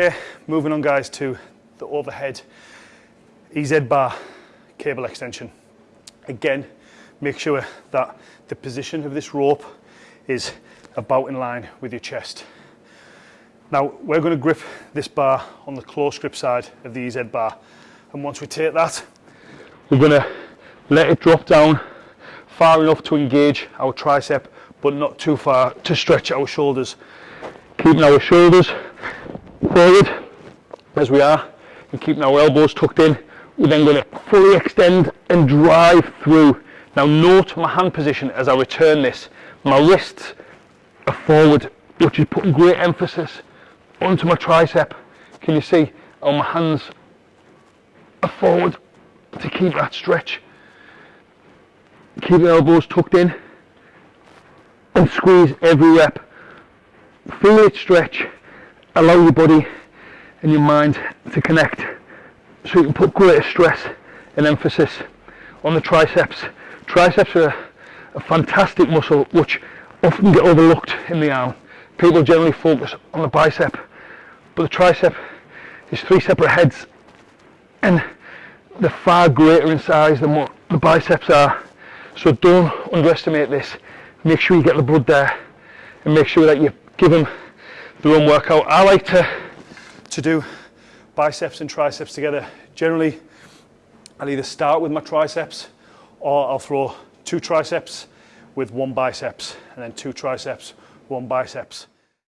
Okay, moving on guys to the overhead EZ bar cable extension. Again, make sure that the position of this rope is about in line with your chest. Now we're going to grip this bar on the close grip side of the EZ bar and once we take that we're going to let it drop down far enough to engage our tricep but not too far to stretch our shoulders. Keeping our shoulders forward as we are and keeping our elbows tucked in. We're then going to fully extend and drive through. Now note my hand position as I return this. My wrists are forward, which is putting great emphasis onto my tricep. Can you see how my hands are forward to keep that stretch? Keep the elbows tucked in and squeeze every rep. Feel it stretch, allow your body and your mind to connect so you can put greater stress and emphasis on the triceps. Triceps are a fantastic muscle which often get overlooked in the arm. People generally focus on the bicep, but the tricep is three separate heads and they're far greater in size than what the biceps are. So don't underestimate this. Make sure you get the blood there and make sure that you give them their own workout. I like to, to do biceps and triceps together. Generally, I'll either start with my triceps or I'll throw two triceps with one biceps and then two triceps, one biceps.